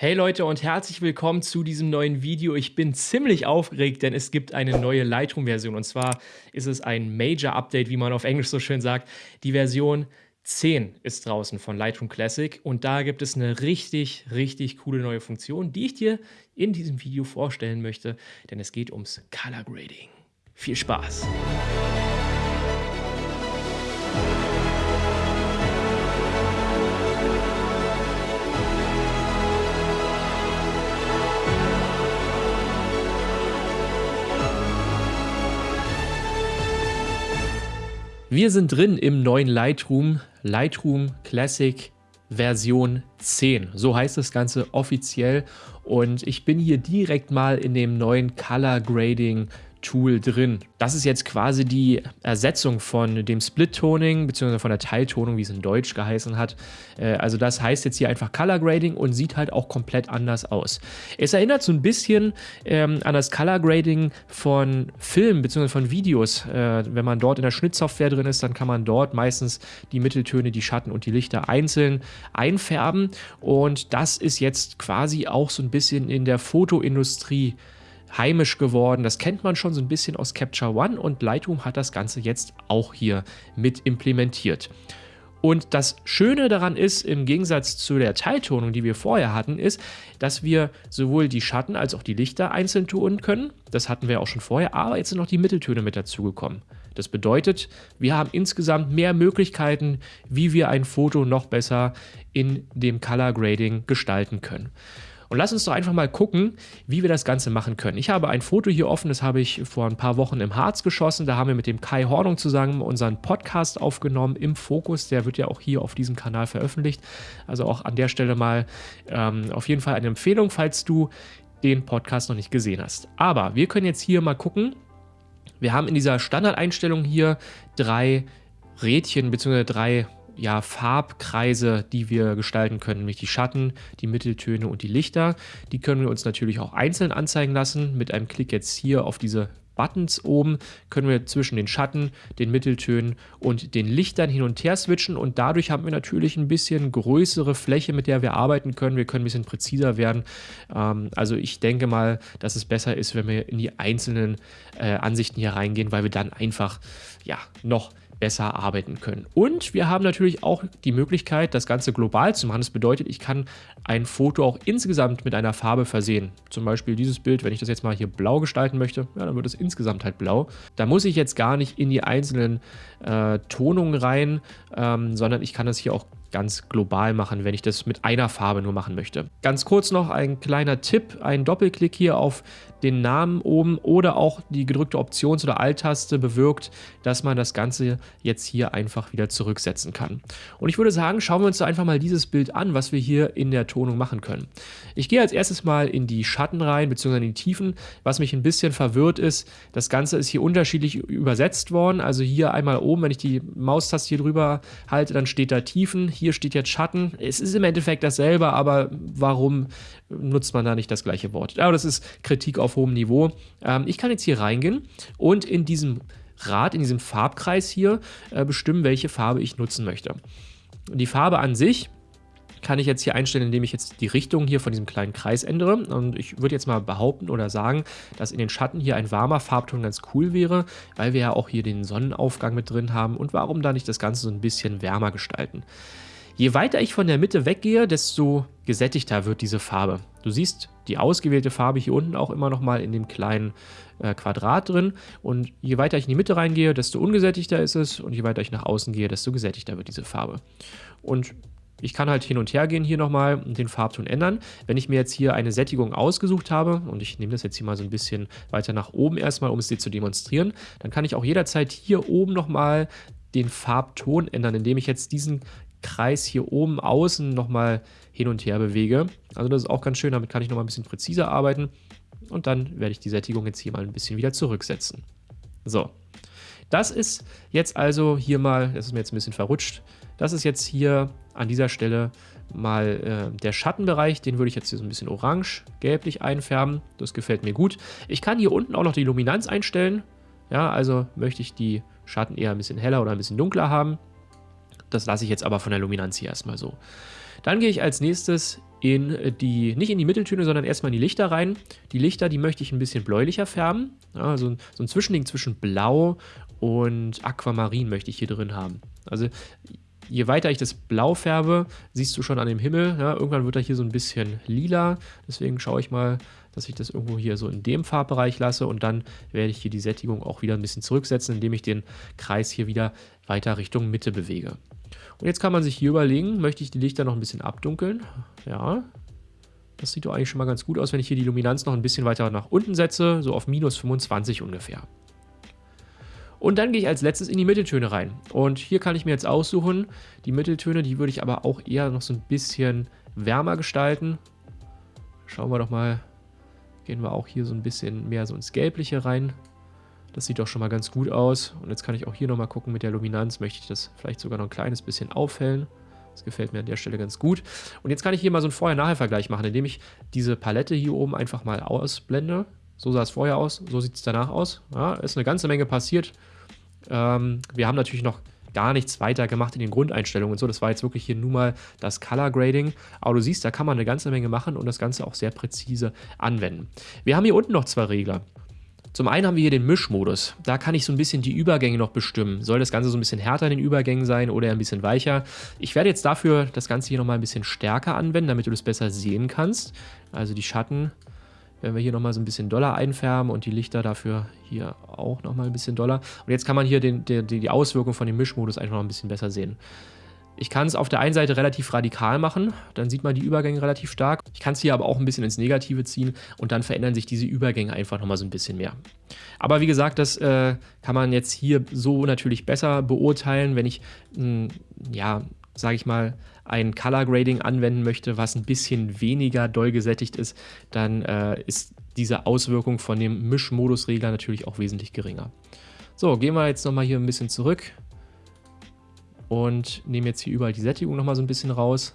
Hey Leute und herzlich willkommen zu diesem neuen Video. Ich bin ziemlich aufgeregt, denn es gibt eine neue Lightroom-Version und zwar ist es ein Major Update, wie man auf Englisch so schön sagt. Die Version 10 ist draußen von Lightroom Classic und da gibt es eine richtig, richtig coole neue Funktion, die ich dir in diesem Video vorstellen möchte, denn es geht ums Color Grading. Viel Spaß! Wir sind drin im neuen Lightroom, Lightroom Classic Version 10. So heißt das Ganze offiziell und ich bin hier direkt mal in dem neuen Color Grading Tool drin. Das ist jetzt quasi die Ersetzung von dem Split-Toning bzw. von der Teiltonung, wie es in Deutsch geheißen hat. Äh, also das heißt jetzt hier einfach Color Grading und sieht halt auch komplett anders aus. Es erinnert so ein bisschen ähm, an das Color Grading von Filmen bzw. von Videos. Äh, wenn man dort in der Schnittsoftware drin ist, dann kann man dort meistens die Mitteltöne, die Schatten und die Lichter einzeln einfärben und das ist jetzt quasi auch so ein bisschen in der Fotoindustrie heimisch geworden. Das kennt man schon so ein bisschen aus Capture One und Lightroom hat das Ganze jetzt auch hier mit implementiert. Und das Schöne daran ist, im Gegensatz zu der Teiltonung, die wir vorher hatten, ist, dass wir sowohl die Schatten als auch die Lichter einzeln tun können. Das hatten wir auch schon vorher, aber jetzt sind noch die Mitteltöne mit dazugekommen. Das bedeutet, wir haben insgesamt mehr Möglichkeiten, wie wir ein Foto noch besser in dem Color Grading gestalten können. Und lass uns doch einfach mal gucken, wie wir das Ganze machen können. Ich habe ein Foto hier offen, das habe ich vor ein paar Wochen im Harz geschossen. Da haben wir mit dem Kai Hornung zusammen unseren Podcast aufgenommen im Fokus. Der wird ja auch hier auf diesem Kanal veröffentlicht. Also auch an der Stelle mal ähm, auf jeden Fall eine Empfehlung, falls du den Podcast noch nicht gesehen hast. Aber wir können jetzt hier mal gucken. Wir haben in dieser Standardeinstellung hier drei Rädchen bzw. drei ja, Farbkreise, die wir gestalten können, nämlich die Schatten, die Mitteltöne und die Lichter. Die können wir uns natürlich auch einzeln anzeigen lassen. Mit einem Klick jetzt hier auf diese Buttons oben können wir zwischen den Schatten, den Mitteltönen und den Lichtern hin und her switchen und dadurch haben wir natürlich ein bisschen größere Fläche, mit der wir arbeiten können. Wir können ein bisschen präziser werden. Ähm, also ich denke mal, dass es besser ist, wenn wir in die einzelnen äh, Ansichten hier reingehen, weil wir dann einfach ja noch besser arbeiten können. Und wir haben natürlich auch die Möglichkeit, das Ganze global zu machen. Das bedeutet, ich kann ein Foto auch insgesamt mit einer Farbe versehen. Zum Beispiel dieses Bild, wenn ich das jetzt mal hier blau gestalten möchte, ja, dann wird es insgesamt halt blau. Da muss ich jetzt gar nicht in die einzelnen äh, Tonungen rein, ähm, sondern ich kann das hier auch ganz global machen, wenn ich das mit einer Farbe nur machen möchte. Ganz kurz noch ein kleiner Tipp, ein Doppelklick hier auf den Namen oben oder auch die gedrückte Options- oder Alt-Taste bewirkt, dass man das Ganze jetzt hier einfach wieder zurücksetzen kann. Und ich würde sagen, schauen wir uns einfach mal dieses Bild an, was wir hier in der Tonung machen können. Ich gehe als erstes mal in die Schatten rein, beziehungsweise in die Tiefen. Was mich ein bisschen verwirrt ist, das Ganze ist hier unterschiedlich übersetzt worden. Also hier einmal oben, wenn ich die Maustaste hier drüber halte, dann steht da Tiefen hier steht jetzt Schatten. Es ist im Endeffekt dasselbe, aber warum nutzt man da nicht das gleiche Wort? Aber das ist Kritik auf hohem Niveau. Ähm, ich kann jetzt hier reingehen und in diesem Rad, in diesem Farbkreis hier äh, bestimmen, welche Farbe ich nutzen möchte. Die Farbe an sich kann ich jetzt hier einstellen, indem ich jetzt die Richtung hier von diesem kleinen Kreis ändere. Und ich würde jetzt mal behaupten oder sagen, dass in den Schatten hier ein warmer Farbton ganz cool wäre, weil wir ja auch hier den Sonnenaufgang mit drin haben. Und warum da nicht das Ganze so ein bisschen wärmer gestalten? Je weiter ich von der Mitte weggehe, desto gesättigter wird diese Farbe. Du siehst die ausgewählte Farbe hier unten auch immer noch mal in dem kleinen äh, Quadrat drin. Und je weiter ich in die Mitte reingehe, desto ungesättigter ist es. Und je weiter ich nach außen gehe, desto gesättigter wird diese Farbe. Und ich kann halt hin und her gehen hier nochmal und den Farbton ändern. Wenn ich mir jetzt hier eine Sättigung ausgesucht habe, und ich nehme das jetzt hier mal so ein bisschen weiter nach oben erstmal, um es dir zu demonstrieren, dann kann ich auch jederzeit hier oben nochmal den Farbton ändern, indem ich jetzt diesen Kreis hier oben außen nochmal hin und her bewege. Also das ist auch ganz schön, damit kann ich nochmal ein bisschen präziser arbeiten. Und dann werde ich die Sättigung jetzt hier mal ein bisschen wieder zurücksetzen. So, das ist jetzt also hier mal, das ist mir jetzt ein bisschen verrutscht, das ist jetzt hier an dieser Stelle mal äh, der Schattenbereich, den würde ich jetzt hier so ein bisschen orange, gelblich einfärben. Das gefällt mir gut. Ich kann hier unten auch noch die Luminanz einstellen. Ja, also möchte ich die Schatten eher ein bisschen heller oder ein bisschen dunkler haben. Das lasse ich jetzt aber von der Luminanz hier erstmal so. Dann gehe ich als nächstes in die, nicht in die Mitteltöne, sondern erstmal in die Lichter rein. Die Lichter, die möchte ich ein bisschen bläulicher färben. Ja, so, ein, so ein Zwischending zwischen Blau und Aquamarin möchte ich hier drin haben. Also je weiter ich das Blau färbe, siehst du schon an dem Himmel, ja, irgendwann wird er hier so ein bisschen lila. Deswegen schaue ich mal, dass ich das irgendwo hier so in dem Farbbereich lasse und dann werde ich hier die Sättigung auch wieder ein bisschen zurücksetzen, indem ich den Kreis hier wieder weiter Richtung Mitte bewege. Und jetzt kann man sich hier überlegen, möchte ich die Lichter noch ein bisschen abdunkeln? Ja, das sieht doch eigentlich schon mal ganz gut aus, wenn ich hier die Luminanz noch ein bisschen weiter nach unten setze, so auf minus 25 ungefähr. Und dann gehe ich als letztes in die Mitteltöne rein. Und hier kann ich mir jetzt aussuchen, die Mitteltöne, die würde ich aber auch eher noch so ein bisschen wärmer gestalten. Schauen wir doch mal, gehen wir auch hier so ein bisschen mehr so ins Gelbliche rein. Das sieht doch schon mal ganz gut aus. Und jetzt kann ich auch hier nochmal gucken mit der Luminanz. Möchte ich das vielleicht sogar noch ein kleines bisschen aufhellen. Das gefällt mir an der Stelle ganz gut. Und jetzt kann ich hier mal so einen Vorher-Nachher-Vergleich machen, indem ich diese Palette hier oben einfach mal ausblende. So sah es vorher aus, so sieht es danach aus. Ja, ist eine ganze Menge passiert. Ähm, wir haben natürlich noch gar nichts weiter gemacht in den Grundeinstellungen und so. Das war jetzt wirklich hier nur mal das Color Grading. Aber du siehst, da kann man eine ganze Menge machen und das Ganze auch sehr präzise anwenden. Wir haben hier unten noch zwei Regler. Zum einen haben wir hier den Mischmodus. Da kann ich so ein bisschen die Übergänge noch bestimmen. Soll das Ganze so ein bisschen härter in den Übergängen sein oder ein bisschen weicher? Ich werde jetzt dafür das Ganze hier nochmal ein bisschen stärker anwenden, damit du das besser sehen kannst. Also die Schatten werden wir hier nochmal so ein bisschen doller einfärben und die Lichter dafür hier auch nochmal ein bisschen doller. Und jetzt kann man hier den, den, die Auswirkung von dem Mischmodus einfach noch ein bisschen besser sehen. Ich kann es auf der einen Seite relativ radikal machen, dann sieht man die Übergänge relativ stark. Ich kann es hier aber auch ein bisschen ins Negative ziehen und dann verändern sich diese Übergänge einfach nochmal so ein bisschen mehr. Aber wie gesagt, das äh, kann man jetzt hier so natürlich besser beurteilen, wenn ich, mh, hm, ja, sage ich mal, ein Color Grading anwenden möchte, was ein bisschen weniger doll gesättigt ist, dann äh, ist diese Auswirkung von dem Mischmodusregler natürlich auch wesentlich geringer. So, gehen wir jetzt nochmal hier ein bisschen zurück und nehmen jetzt hier überall die Sättigung nochmal so ein bisschen raus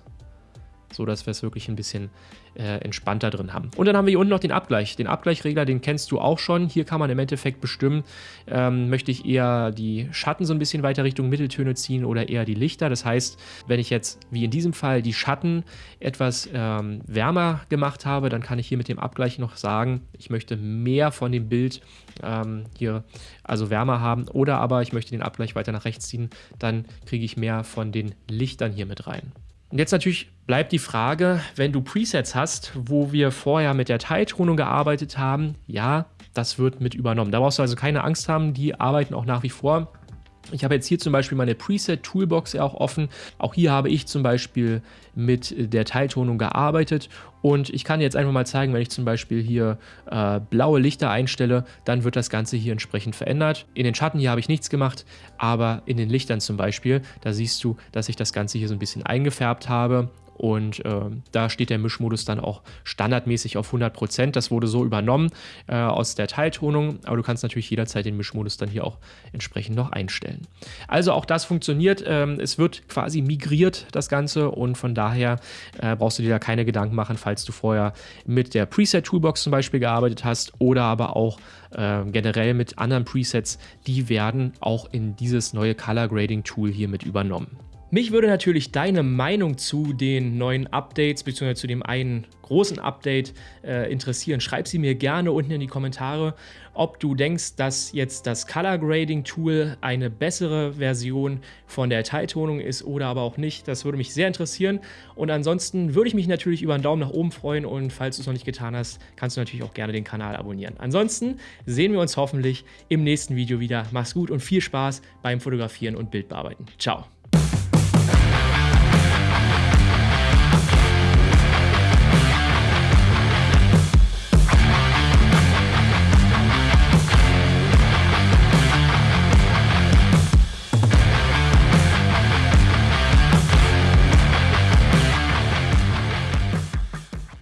so dass wir es wirklich ein bisschen äh, entspannter drin haben. Und dann haben wir hier unten noch den Abgleich. Den Abgleichregler, den kennst du auch schon. Hier kann man im Endeffekt bestimmen, ähm, möchte ich eher die Schatten so ein bisschen weiter Richtung Mitteltöne ziehen oder eher die Lichter. Das heißt, wenn ich jetzt, wie in diesem Fall, die Schatten etwas ähm, wärmer gemacht habe, dann kann ich hier mit dem Abgleich noch sagen, ich möchte mehr von dem Bild ähm, hier also wärmer haben oder aber ich möchte den Abgleich weiter nach rechts ziehen, dann kriege ich mehr von den Lichtern hier mit rein. Und jetzt natürlich bleibt die Frage, wenn du Presets hast, wo wir vorher mit der Teiltonung gearbeitet haben, ja, das wird mit übernommen. Da brauchst du also keine Angst haben, die arbeiten auch nach wie vor ich habe jetzt hier zum Beispiel meine Preset-Toolbox ja auch offen. Auch hier habe ich zum Beispiel mit der Teiltonung gearbeitet und ich kann jetzt einfach mal zeigen, wenn ich zum Beispiel hier äh, blaue Lichter einstelle, dann wird das Ganze hier entsprechend verändert. In den Schatten hier habe ich nichts gemacht, aber in den Lichtern zum Beispiel, da siehst du, dass ich das Ganze hier so ein bisschen eingefärbt habe und äh, da steht der Mischmodus dann auch standardmäßig auf 100%. Das wurde so übernommen äh, aus der Teiltonung, aber du kannst natürlich jederzeit den Mischmodus dann hier auch entsprechend noch einstellen. Also auch das funktioniert. Ähm, es wird quasi migriert, das Ganze, und von daher äh, brauchst du dir da keine Gedanken machen, falls du vorher mit der Preset-Toolbox zum Beispiel gearbeitet hast oder aber auch äh, generell mit anderen Presets. Die werden auch in dieses neue Color Grading Tool hier mit übernommen. Mich würde natürlich deine Meinung zu den neuen Updates bzw. zu dem einen großen Update äh, interessieren. Schreib sie mir gerne unten in die Kommentare, ob du denkst, dass jetzt das Color Grading Tool eine bessere Version von der Teiltonung ist oder aber auch nicht. Das würde mich sehr interessieren. Und ansonsten würde ich mich natürlich über einen Daumen nach oben freuen und falls du es noch nicht getan hast, kannst du natürlich auch gerne den Kanal abonnieren. Ansonsten sehen wir uns hoffentlich im nächsten Video wieder. Mach's gut und viel Spaß beim Fotografieren und Bildbearbeiten. Ciao.